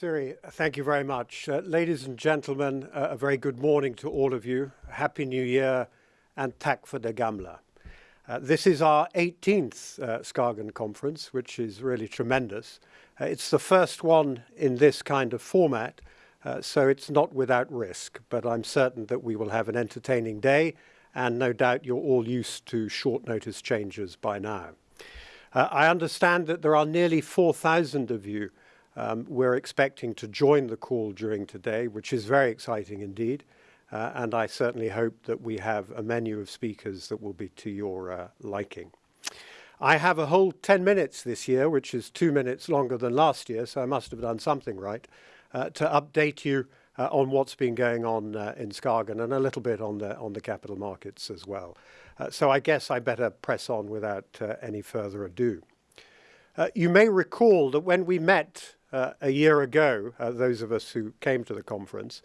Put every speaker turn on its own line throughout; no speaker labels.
Siri, thank you very much. Uh, ladies and gentlemen, uh, a very good morning to all of you. Happy New Year and Tak for the Gamla. Uh, this is our 18th uh, Skagen conference, which is really tremendous. Uh, it's the first one in this kind of format, uh, so it's not without risk, but I'm certain that we will have an entertaining day, and no doubt you're all used to short notice changes by now. I understand that there are nearly 4,000 of you um, we're expecting to join the call during today, which is very exciting indeed. Uh, and I certainly hope that we have a menu of speakers that will be to your uh, liking. I have a whole 10 minutes this year, which is two minutes longer than last year, so I must have done something right, uh, to update you uh, on what's been going on uh, in Skagen and a little bit on the, on the capital markets as well. Uh, so I guess I better press on without any further ado. you may recall that when we met uh, a year ago, uh, those of us who came to the conference.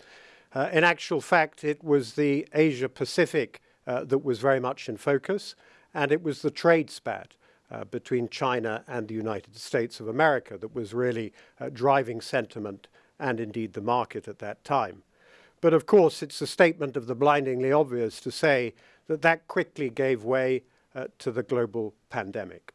Uh, in actual fact, it was the Asia Pacific uh, that was very much in focus, and it was the trade spat uh, between China and the United States of America that was really uh, driving sentiment and indeed the market at that time. But of course, it's a statement of the blindingly obvious to say that that quickly gave way to the global pandemic.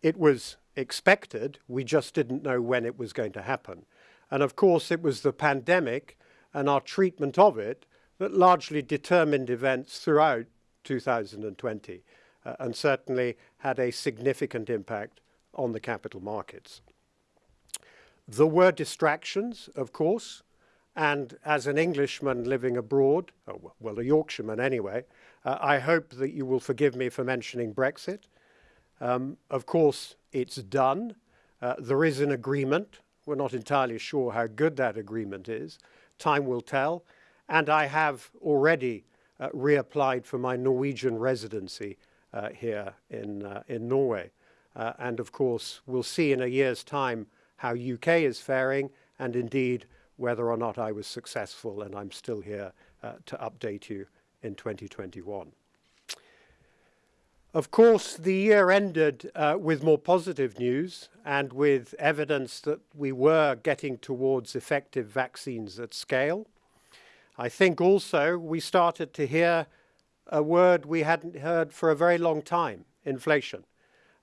It was expected. We just didn't know when it was going to happen. And of course, it was the pandemic and our treatment of it that largely determined events throughout 2020 uh, and certainly had a significant impact on the capital markets. There were distractions, of course, and as an Englishman living abroad, oh, well, a Yorkshireman anyway, uh, I hope that you will forgive me for mentioning Brexit. Um, of course, it's done. Uh, there is an agreement. We're not entirely sure how good that agreement is. Time will tell. And I have already uh, reapplied for my Norwegian residency uh, here in, uh, in Norway. Uh, and of course, we'll see in a year's time how UK is faring and indeed whether or not I was successful and I'm still here uh, to update you in 2021. Of course, the year ended uh, with more positive news and with evidence that we were getting towards effective vaccines at scale. I think also we started to hear a word we hadn't heard for a very long time, inflation.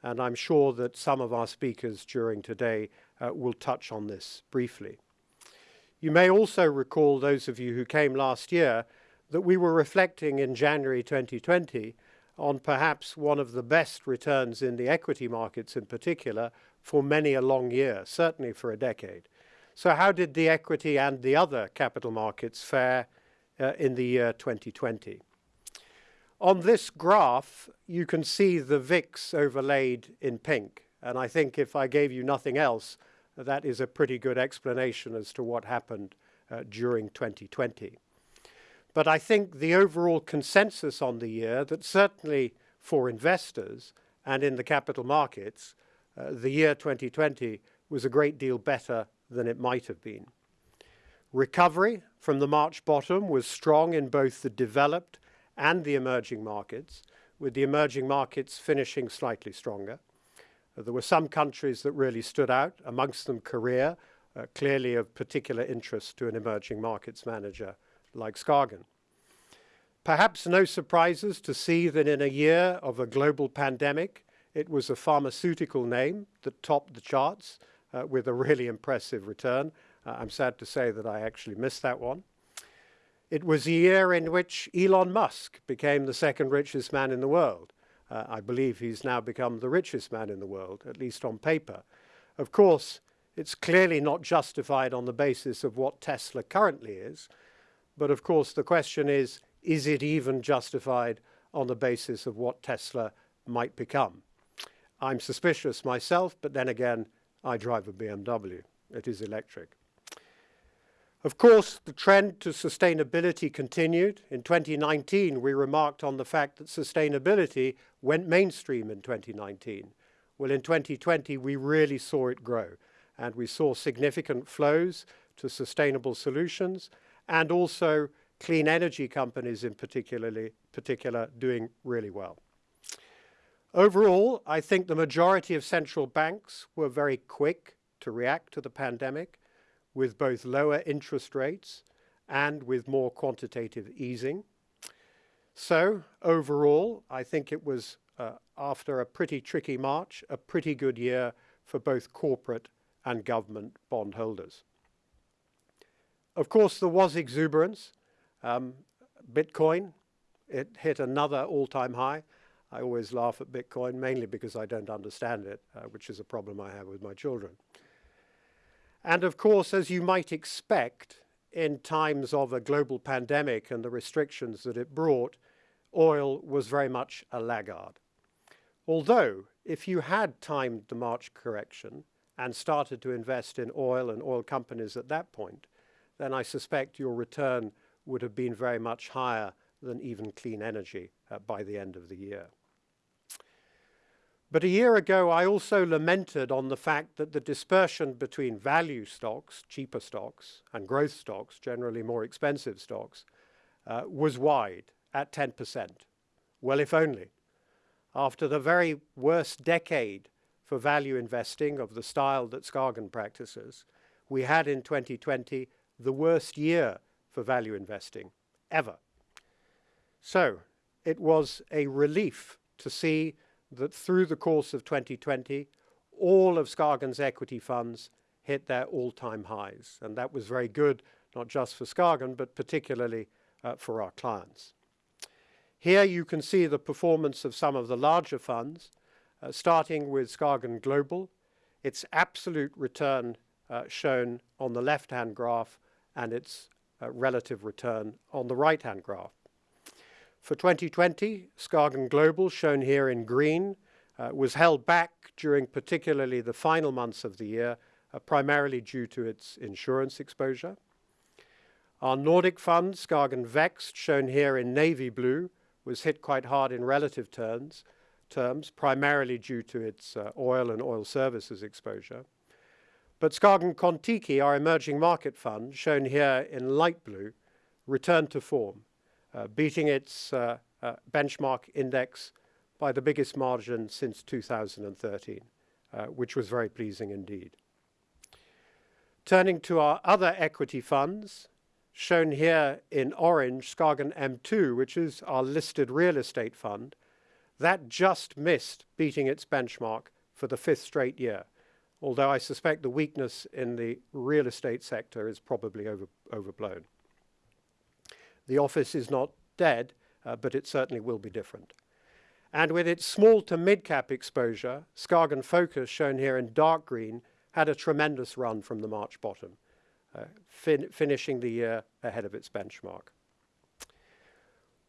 And I'm sure that some of our speakers during today uh, will touch on this briefly. You may also recall, those of you who came last year, that we were reflecting in January 2020 on perhaps one of the best returns in the equity markets in particular for many a long year, certainly for a decade. So how did the equity and the other capital markets fare uh, in the year 2020? On this graph, you can see the VIX overlaid in pink. And I think if I gave you nothing else, that is a pretty good explanation as to what happened uh, during 2020. But I think the overall consensus on the year that certainly for investors and in the capital markets, uh, the year 2020 was a great deal better than it might have been. Recovery from the March bottom was strong in both the developed and the emerging markets, with the emerging markets finishing slightly stronger. Uh, there were some countries that really stood out, amongst them Korea, uh, clearly of particular interest to an emerging markets manager like Skagen. Perhaps no surprises to see that in a year of a global pandemic, it was a pharmaceutical name that topped the charts uh, with a really impressive return. Uh, I'm sad to say that I actually missed that one. It was a year in which Elon Musk became the second richest man in the world. Uh, I believe he's now become the richest man in the world, at least on paper. Of course, it's clearly not justified on the basis of what Tesla currently is, but of course the question is, is it even justified on the basis of what Tesla might become? I'm suspicious myself, but then again, I drive a BMW. It is electric. Of course, the trend to sustainability continued. In 2019, we remarked on the fact that sustainability went mainstream in 2019. Well, in 2020, we really saw it grow, and we saw significant flows to sustainable solutions and also clean energy companies in particularly, particular doing really well. Overall, I think the majority of central banks were very quick to react to the pandemic. with both lower interest rates and with more quantitative easing. So overall, I think it was, uh, after a pretty tricky March, a pretty good year for both corporate and government bondholders. Of course, there was exuberance. Um, Bitcoin, it hit another all-time high. I always laugh at Bitcoin, mainly because I don't understand it, uh, which is a problem I have with my children. And of course, as you might expect, in times of a global pandemic and the restrictions that it brought, oil was very much a laggard. Although, if you had timed the March correction and started to invest in oil and oil companies at that point, then I suspect your return would have been very much higher than even clean energy uh, by the end of the year. But a year ago, I also lamented on the fact that the dispersion between value stocks, cheaper stocks, and growth stocks, generally more expensive stocks, uh, was wide at 10%. Well, if only. After the very worst decade for value investing of the style that Skagen practices, we had in 2020 the worst year for value investing ever. So it was a relief to see that through the course of 2020, all of Skagen's equity funds hit their all-time highs. And that was very good, not just for Skagen, but particularly uh, for our clients. Here you can see the performance of some of the larger funds, uh, starting with Skagen Global. Its absolute return uh, shown on the left-hand graph and its uh, relative return on the right-hand graph. For 2020, Skagen Global, shown here in green, uh, was held back during particularly the final months of the year, uh, primarily due to its insurance exposure. Our Nordic fund, Skagen Vekst, shown here in navy blue, was hit quite hard in relative terms, terms primarily due to its uh, oil and oil services exposure. But Skagen Kon-Tiki, our emerging market fund, shown here in light blue, returned to form uh, beating its uh, uh, benchmark index by the biggest margin since 2013, which was very pleasing indeed. Turning to our other equity funds, shown here in orange, Skagen M2, which is our listed real estate fund, that just missed beating its benchmark for the fifth straight year, although I suspect the weakness in the real estate sector is probably over, overblown. The office is not dead, uh, but it certainly will be different. And with its small to mid-cap exposure, Skagen Focus, shown here in dark green, had a tremendous run from the March bottom, uh, fin finishing the year ahead of its benchmark.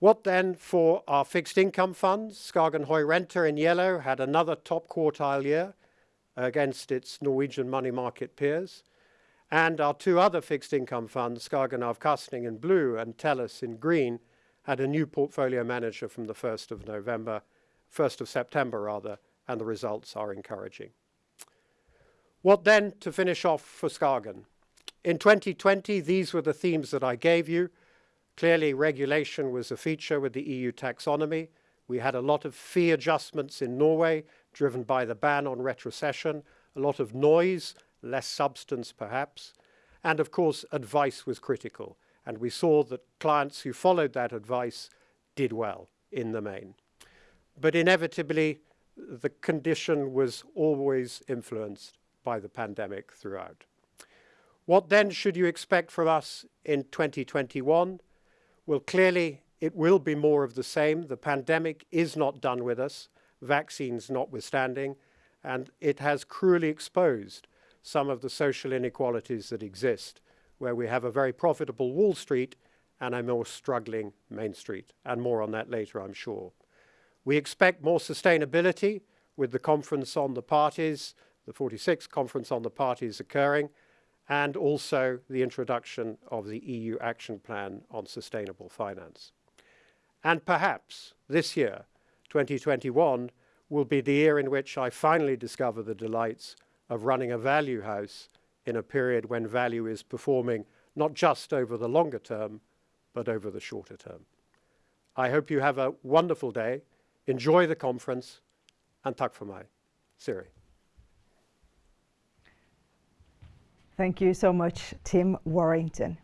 What then for our fixed income funds? Skagen Høyrente in yellow had another top quartile year against its Norwegian money market peers. And our two other fixed income funds, Skagen Avkastning in blue and Tellus in green, had a new portfolio manager from the 1st of November, 1st of September rather, and the results are encouraging. What then to finish off for Skagen? In 2020, these were the themes that I gave you. Clearly, regulation was a feature with the EU taxonomy. We had a lot of fee adjustments in Norway, driven by the ban on retrocession, a lot of noise less substance perhaps, and of course advice was critical. And we saw that clients who followed that advice did well in the main. But inevitably, the condition was always influenced by the pandemic throughout. What then should you expect from us in 2021? Well, clearly, it will be more of the same. The pandemic is not done with us, vaccines notwithstanding, and it has cruelly exposed some of the social inequalities that exist, where we have a very profitable Wall Street and a more struggling Main Street, and more on that later, I'm sure. We expect more sustainability with the conference on the parties, the 46th conference on the parties occurring, and also the introduction of the EU Action Plan on Sustainable Finance. And perhaps this year, 2021, will be the year in which I finally discover the delights of running a value house in a period when value is performing not just over the longer term, but over the shorter term. I hope you have a wonderful day. Enjoy the conference, and tack for mig. Siri.
Thank you so much, Tim Warrington.